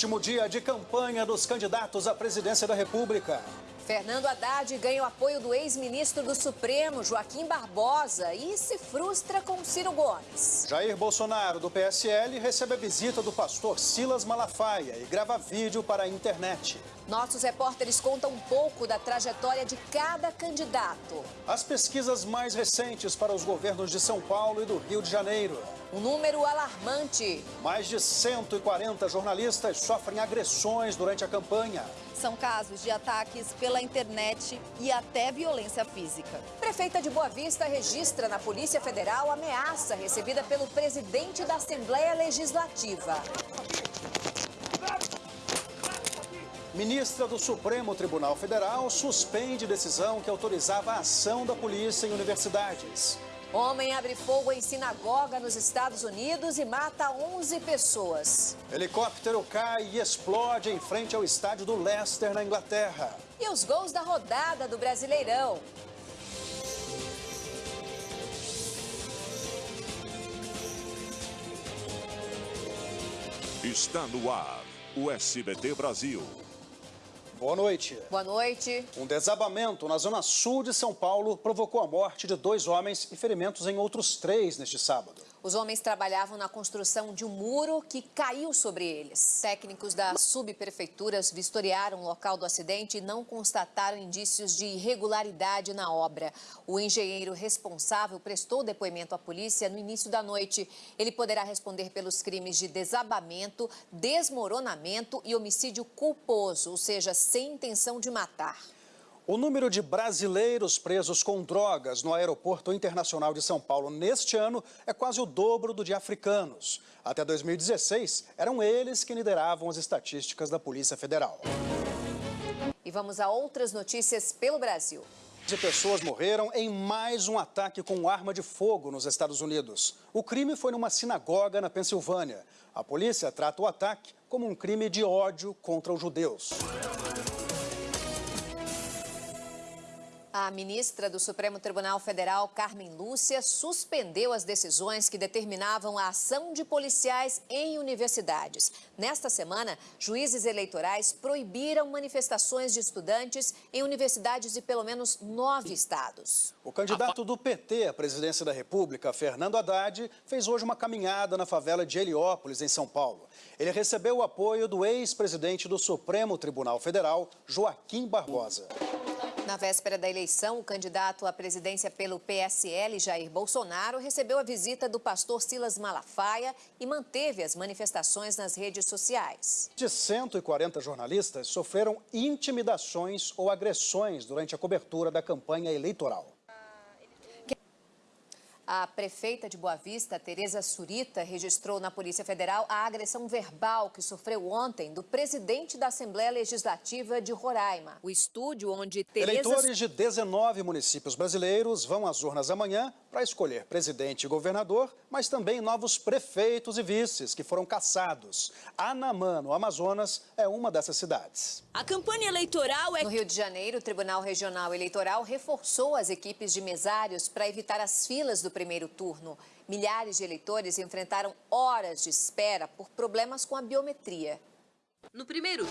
Último dia de campanha dos candidatos à presidência da República. Fernando Haddad ganha o apoio do ex-ministro do Supremo, Joaquim Barbosa, e se frustra com Ciro Gomes. Jair Bolsonaro, do PSL, recebe a visita do pastor Silas Malafaia e grava vídeo para a internet. Nossos repórteres contam um pouco da trajetória de cada candidato. As pesquisas mais recentes para os governos de São Paulo e do Rio de Janeiro. Um número alarmante. Mais de 140 jornalistas sofrem agressões durante a campanha. São casos de ataques pela internet e até violência física. Prefeita de Boa Vista registra na Polícia Federal ameaça recebida pelo presidente da Assembleia Legislativa. Ministra do Supremo Tribunal Federal suspende decisão que autorizava a ação da polícia em universidades. Homem abre fogo em sinagoga nos Estados Unidos e mata 11 pessoas. Helicóptero cai e explode em frente ao estádio do Leicester, na Inglaterra. E os gols da rodada do Brasileirão. Está no ar o SBT Brasil. Boa noite. Boa noite. Um desabamento na zona sul de São Paulo provocou a morte de dois homens e ferimentos em outros três neste sábado. Os homens trabalhavam na construção de um muro que caiu sobre eles. Técnicos das subprefeituras vistoriaram o local do acidente e não constataram indícios de irregularidade na obra. O engenheiro responsável prestou depoimento à polícia no início da noite. Ele poderá responder pelos crimes de desabamento, desmoronamento e homicídio culposo, ou seja, sem intenção de matar. O número de brasileiros presos com drogas no Aeroporto Internacional de São Paulo neste ano é quase o dobro do de africanos. Até 2016, eram eles que lideravam as estatísticas da Polícia Federal. E vamos a outras notícias pelo Brasil. De pessoas morreram em mais um ataque com arma de fogo nos Estados Unidos. O crime foi numa sinagoga na Pensilvânia. A polícia trata o ataque como um crime de ódio contra os judeus. A ministra do Supremo Tribunal Federal, Carmen Lúcia, suspendeu as decisões que determinavam a ação de policiais em universidades. Nesta semana, juízes eleitorais proibiram manifestações de estudantes em universidades de pelo menos nove estados. O candidato do PT à presidência da República, Fernando Haddad, fez hoje uma caminhada na favela de Heliópolis, em São Paulo. Ele recebeu o apoio do ex-presidente do Supremo Tribunal Federal, Joaquim Barbosa. Na véspera da eleição, o candidato à presidência pelo PSL, Jair Bolsonaro, recebeu a visita do pastor Silas Malafaia e manteve as manifestações nas redes sociais. De 140 jornalistas sofreram intimidações ou agressões durante a cobertura da campanha eleitoral. A prefeita de Boa Vista, Tereza Surita, registrou na Polícia Federal a agressão verbal que sofreu ontem do presidente da Assembleia Legislativa de Roraima. O estúdio onde Tereza... Eleitores de 19 municípios brasileiros vão às urnas amanhã para escolher presidente e governador, mas também novos prefeitos e vices que foram caçados. Anamã, no Amazonas, é uma dessas cidades. A campanha eleitoral é... No Rio de Janeiro, o Tribunal Regional Eleitoral reforçou as equipes de mesários para evitar as filas do primeiro turno. Milhares de eleitores enfrentaram horas de espera por problemas com a biometria. No primeiro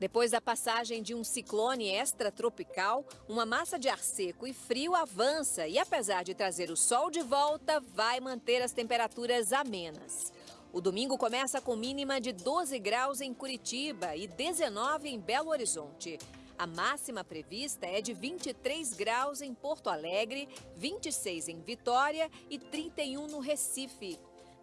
Depois da passagem de um ciclone extratropical, uma massa de ar seco e frio avança e, apesar de trazer o sol de volta, vai manter as temperaturas amenas. O domingo começa com mínima de 12 graus em Curitiba e 19 em Belo Horizonte. A máxima prevista é de 23 graus em Porto Alegre, 26 em Vitória e 31 no Recife.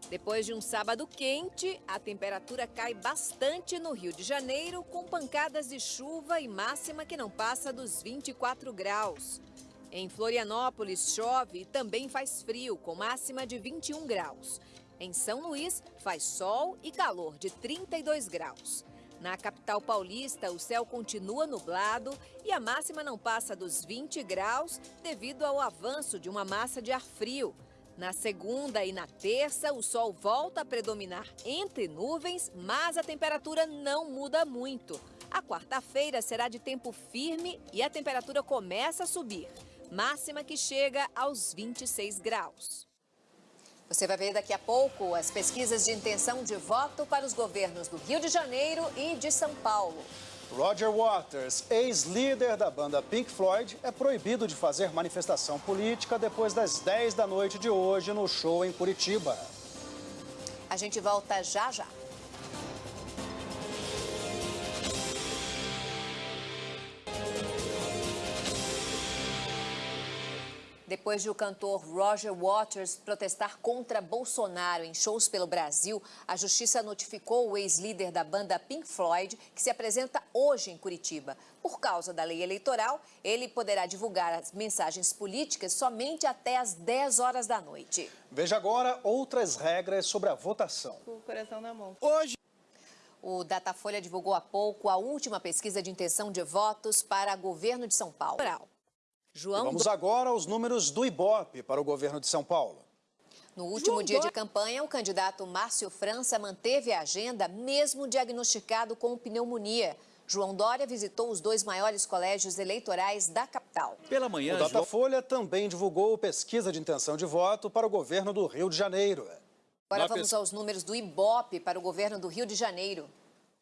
Depois de um sábado quente, a temperatura cai bastante no Rio de Janeiro, com pancadas de chuva e máxima que não passa dos 24 graus. Em Florianópolis chove e também faz frio, com máxima de 21 graus. Em São Luís faz sol e calor de 32 graus. Na capital paulista, o céu continua nublado e a máxima não passa dos 20 graus devido ao avanço de uma massa de ar frio. Na segunda e na terça, o sol volta a predominar entre nuvens, mas a temperatura não muda muito. A quarta-feira será de tempo firme e a temperatura começa a subir, máxima que chega aos 26 graus. Você vai ver daqui a pouco as pesquisas de intenção de voto para os governos do Rio de Janeiro e de São Paulo. Roger Waters, ex-líder da banda Pink Floyd, é proibido de fazer manifestação política depois das 10 da noite de hoje no show em Curitiba. A gente volta já já. Depois de o cantor Roger Waters protestar contra Bolsonaro em shows pelo Brasil, a justiça notificou o ex-líder da banda Pink Floyd, que se apresenta hoje em Curitiba. Por causa da lei eleitoral, ele poderá divulgar as mensagens políticas somente até às 10 horas da noite. Veja agora outras regras sobre a votação. Com o coração na mão. Hoje. O Datafolha divulgou há pouco a última pesquisa de intenção de votos para governo de São Paulo. João Vamos agora aos números do Ibope para o governo de São Paulo. No último dia de campanha, o candidato Márcio França manteve a agenda, mesmo diagnosticado com pneumonia. João Dória visitou os dois maiores colégios eleitorais da capital. Pela manhã, o Datafolha João... também divulgou pesquisa de intenção de voto para o governo do Rio de Janeiro. Agora vamos aos números do Ibope para o governo do Rio de Janeiro.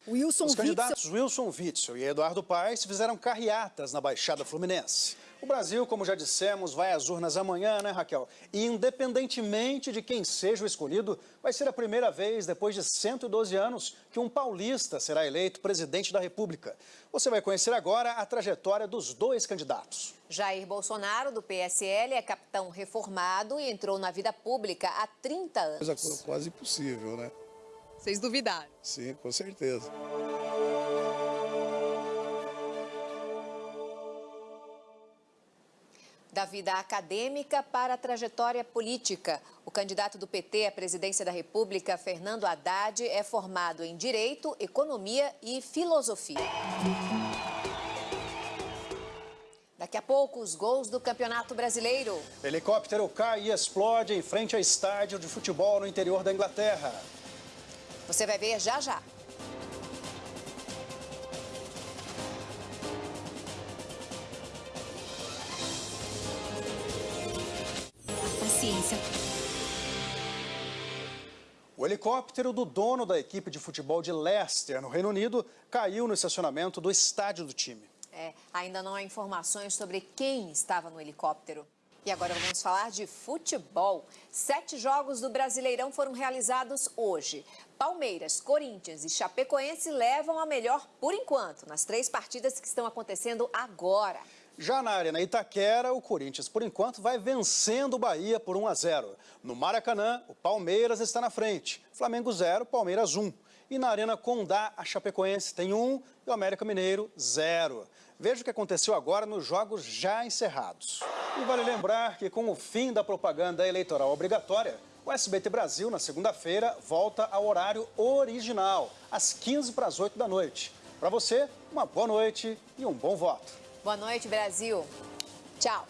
Wilson Os candidatos Witzel. Wilson Witzel e Eduardo Paes fizeram carreatas na Baixada Fluminense. O Brasil, como já dissemos, vai às urnas amanhã, né, Raquel? E independentemente de quem seja o escolhido, vai ser a primeira vez, depois de 112 anos, que um paulista será eleito presidente da República. Você vai conhecer agora a trajetória dos dois candidatos. Jair Bolsonaro, do PSL, é capitão reformado e entrou na vida pública há 30 anos. Coisa quase impossível, né? Vocês duvidaram? Sim, com certeza. Da vida acadêmica para a trajetória política. O candidato do PT à presidência da República, Fernando Haddad, é formado em Direito, Economia e Filosofia. Daqui a pouco, os gols do Campeonato Brasileiro. Helicóptero cai e explode em frente ao estádio de futebol no interior da Inglaterra. Você vai ver já já. O helicóptero do dono da equipe de futebol de Leicester, no Reino Unido, caiu no estacionamento do estádio do time. É, ainda não há informações sobre quem estava no helicóptero. E agora vamos falar de futebol. Sete jogos do Brasileirão foram realizados hoje. Palmeiras, Corinthians e Chapecoense levam a melhor por enquanto nas três partidas que estão acontecendo agora. Já na Arena Itaquera, o Corinthians, por enquanto, vai vencendo o Bahia por 1 a 0. No Maracanã, o Palmeiras está na frente. Flamengo 0, Palmeiras 1. E na Arena Condá, a Chapecoense tem 1 e o América Mineiro 0. Veja o que aconteceu agora nos jogos já encerrados. E vale lembrar que com o fim da propaganda eleitoral obrigatória, o SBT Brasil, na segunda-feira, volta ao horário original, às 15 para as 8 da noite. Para você, uma boa noite e um bom voto. Boa noite, Brasil. Tchau.